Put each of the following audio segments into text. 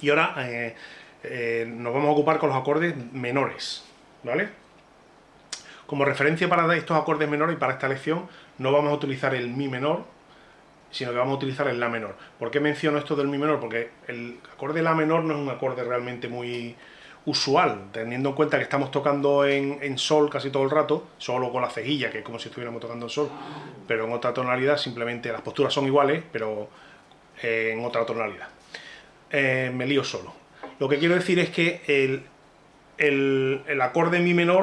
Y ahora eh, eh, nos vamos a ocupar con los acordes menores, ¿vale? Como referencia para estos acordes menores y para esta lección, no vamos a utilizar el mi menor, sino que vamos a utilizar el la menor. ¿Por qué menciono esto del mi menor? Porque el acorde la menor no es un acorde realmente muy usual, teniendo en cuenta que estamos tocando en, sol casi todo el rato, solo con la cejilla, que es como si estuviéramos tocando en sol, pero en otra tonalidad, simplemente las posturas son iguales, pero eh, en otra tonalidad. Eh, me lío solo. Lo que quiero decir es que el, el, acorde mi menor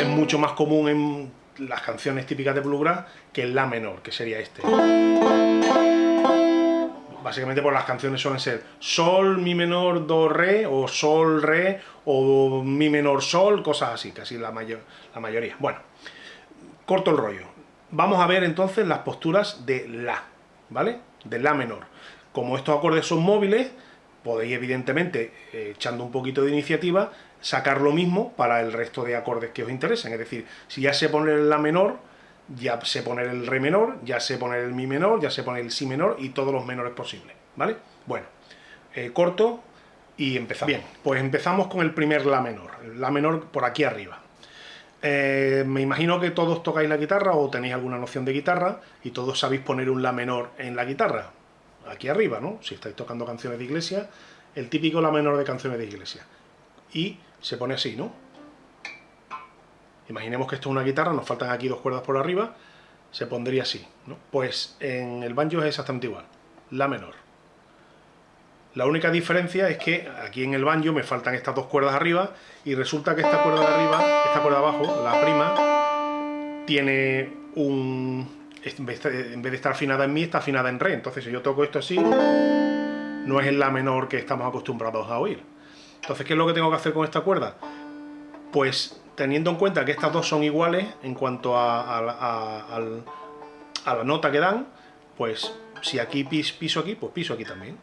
es mucho más común en las canciones típicas de bluegrass que el la menor, que sería este. Básicamente por las canciones suelen ser sol, mi menor, do, re, o sol, re, o mi menor, sol, cosas así, casi la, mayor, la mayoría. Bueno, corto el rollo. Vamos a ver entonces las posturas de la, ¿vale? De la menor. Como estos acordes son móviles, podéis evidentemente, eh, echando un poquito de iniciativa, sacar lo mismo para el resto de acordes que os interesen. Es decir, si ya sé poner la menor, ya sé poner el re menor, ya sé poner el mi menor, ya sé poner el si menor y todos los menores posibles, ¿vale? Bueno, eh, corto y empezamos. Bien, pues empezamos con el primer la menor, la menor por aquí arriba. Eh, me imagino que todos tocáis la guitarra o tenéis alguna noción de guitarra y todos sabéis poner un la menor en la guitarra, aquí arriba, ¿no? Si estáis tocando canciones de iglesia, el típico la menor de canciones de iglesia. Y se pone así, ¿no? Imaginemos que esto es una guitarra, nos faltan aquí dos cuerdas por arriba, se pondría así, ¿no? Pues en el banjo es exactamente igual, la menor. La única diferencia es que aquí en el banjo me faltan estas dos cuerdas arriba y resulta que esta cuerda de arriba, esta cuerda de abajo, la prima, tiene un... En vez de estar afinada en mi, está afinada en re. Entonces si yo toco esto así, no es en la menor que estamos acostumbrados a oír. Entonces, ¿qué es lo que tengo que hacer con esta cuerda? Pues teniendo en cuenta que estas dos son iguales en cuanto a, la nota que dan, pues si aquí piso aquí, pues piso aquí también.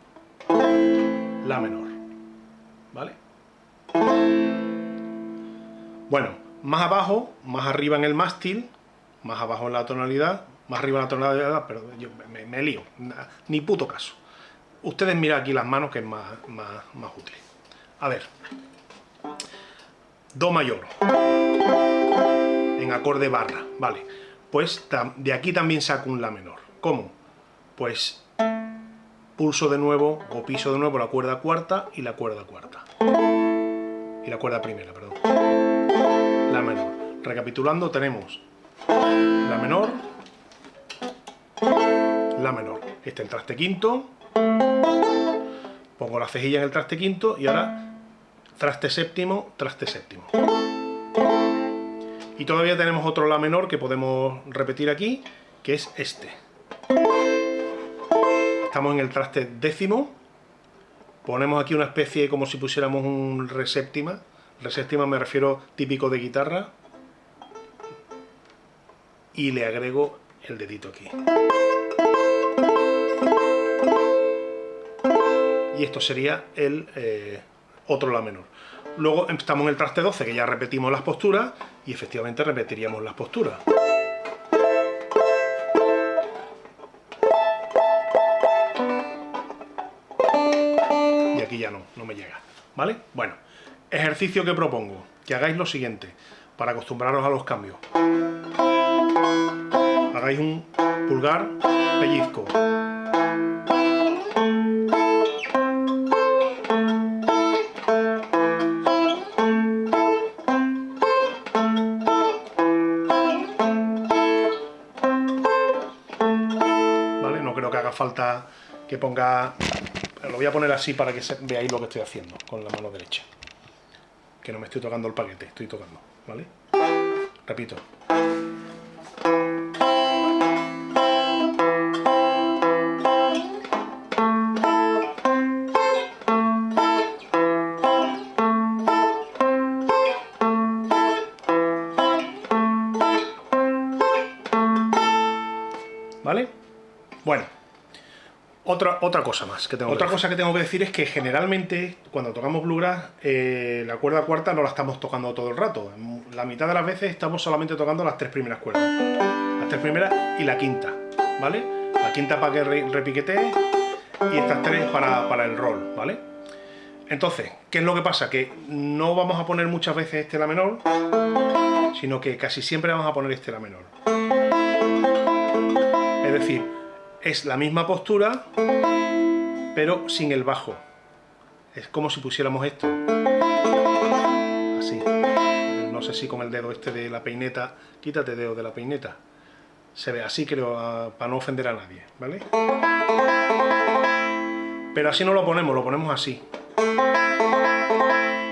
La menor. ¿Vale? Bueno, más abajo, más arriba en el mástil, más abajo en la tonalidad, más arriba la tonalidad, pero yo me, lío, ni puto caso. Ustedes miren aquí las manos que es más, más, más útil. A ver. Do mayor. En acorde barra, vale. Pues de aquí también saco un La menor. ¿Cómo? Pues pulso de nuevo, o piso de nuevo la cuerda cuarta y la cuerda cuarta. Y la cuerda primera, perdón. La menor. Recapitulando, tenemos La menor, La menor. Este es el traste quinto, pongo la cejilla en el traste quinto y ahora traste séptimo, traste séptimo. Y todavía tenemos otro La menor que podemos repetir aquí, que es este. Estamos en el traste décimo, ponemos aquí una especie como si pusiéramos un re séptima, re séptima me refiero típico de guitarra, y le agrego el dedito aquí. Y esto sería el... Eh, otro La menor. Luego estamos en el traste 12, que ya repetimos las posturas, y efectivamente repetiríamos las posturas. Y aquí ya no, no me llega. ¿Vale? Bueno, ejercicio que propongo, que hagáis lo siguiente, para acostumbraros a los cambios. Hagáis un pulgar, pellizco, falta que ponga... Lo voy a poner así para que veáis lo que estoy haciendo con la mano derecha. Que no me estoy tocando el paquete, estoy tocando, ¿vale? Repito. ¿Vale? Bueno, otra, otra cosa más que tengo Otra cosa que tengo que decir es que generalmente cuando tocamos bluegrass eh, la cuerda cuarta no la estamos tocando todo el rato. La mitad de las veces estamos solamente tocando las tres primeras cuerdas. Las tres primeras y la quinta, ¿vale? La quinta para que repiquetee y estas tres para, para el roll, ¿vale? Entonces, ¿qué es lo que pasa? Que no vamos a poner muchas veces este La menor, sino que casi siempre vamos a poner este La menor. Es decir, es la misma postura, pero sin el bajo. Es como si pusiéramos esto. Así. No sé si con el dedo este de la peineta... Quítate dedo de la peineta. Se ve así, creo, para no ofender a nadie, ¿vale? Pero así no lo ponemos, lo ponemos así.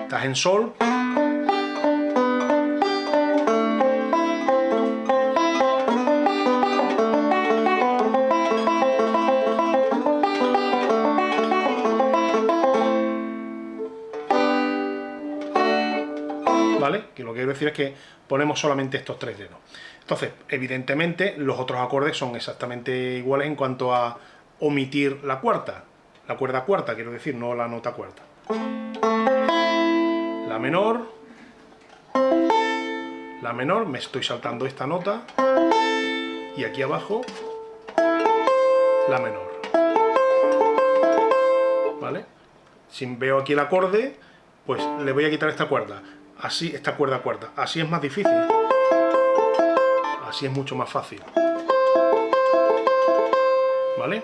Estás en sol. ¿Vale? Que lo que quiero decir es que ponemos solamente estos tres dedos. Entonces, evidentemente, los otros acordes son exactamente iguales en cuanto a omitir la cuarta. La cuerda cuarta, quiero decir, no la nota cuarta. La menor, la menor, me estoy saltando esta nota, y aquí abajo, la menor. ¿Vale? Si veo aquí el acorde, pues le voy a quitar esta cuerda. Así, esta cuerda cuarta. Así es más difícil. Así es mucho más fácil. ¿Vale?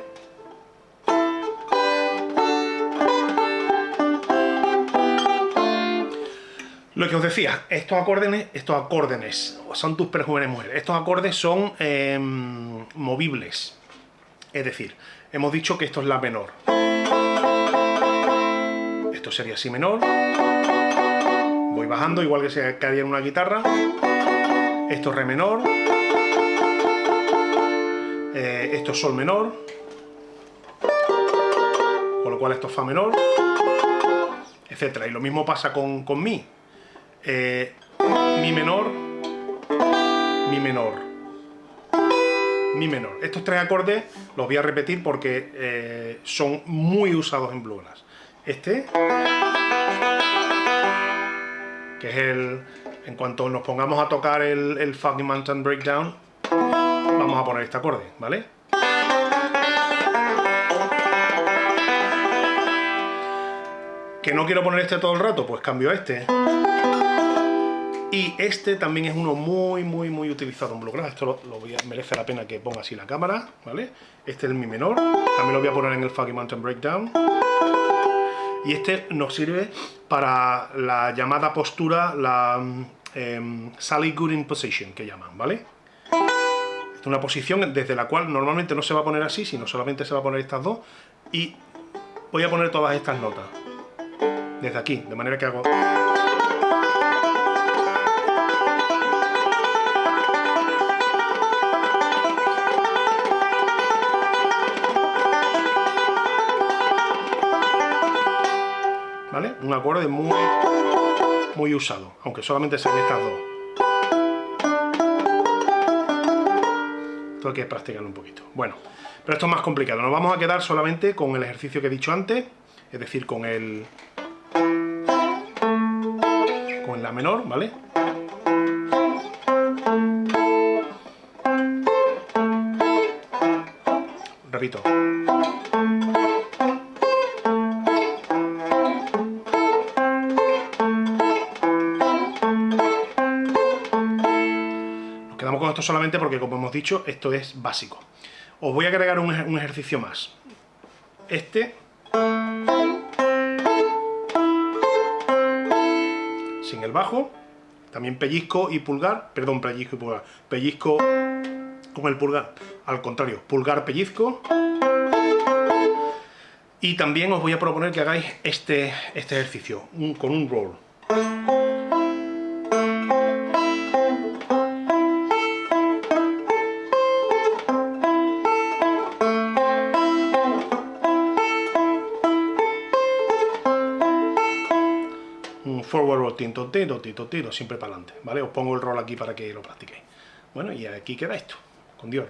Lo que os decía, estos acordes, estos acordes son tus perjúmenes mujeres. Estos acordes son em, movibles. Es decir, hemos dicho que esto es la menor. Esto sería si menor. Voy bajando, igual que se haría en una guitarra. Esto es re menor. Eh, esto es sol menor. Con lo cual esto es fa menor. Etcétera. Y lo mismo pasa con, con mi eh, mi menor, mi menor, mi menor. Estos tres acordes los voy a repetir porque eh, son muy usados en bluegrass. Este, que es el... En cuanto nos pongamos a tocar el, el Mountain Breakdown, vamos a poner este acorde, ¿vale? ¿Que no quiero poner este todo el rato? Pues cambio a este. Y este también es uno muy, muy, muy utilizado en bluegrass. Esto lo, merece la pena que ponga así la cámara, ¿vale? Este es el mi menor. También lo voy a poner en el Foggy Mountain Breakdown. Y este nos sirve para la llamada postura, la eh, Sally Gooding Position, que llaman, ¿vale? es una posición desde la cual normalmente no se va a poner así, sino solamente se va a poner estas dos. Y voy a poner todas estas notas. Desde aquí, de manera que hago... un acorde muy, muy usado, aunque solamente sean estas dos. Esto hay que practicarlo un poquito. Bueno, pero esto es más complicado. Nos vamos a quedar solamente con el ejercicio que he dicho antes, es decir, con el... con la menor, ¿vale? Repito. Esto solamente porque, como hemos dicho, esto es básico. Os voy a agregar un, un ejercicio más. Este... Sin el bajo. También pellizco y pulgar. Perdón, pellizco y pulgar. Pellizco con el pulgar. Al contrario, pulgar, pellizco. Y también os voy a proponer que hagáis este, este ejercicio, con un roll. Forward roll, tinto, tiro, tito, tiro, siempre para adelante, ¿vale? Os pongo el rol aquí para que lo practiquéis. Bueno, y aquí queda esto, con Dios.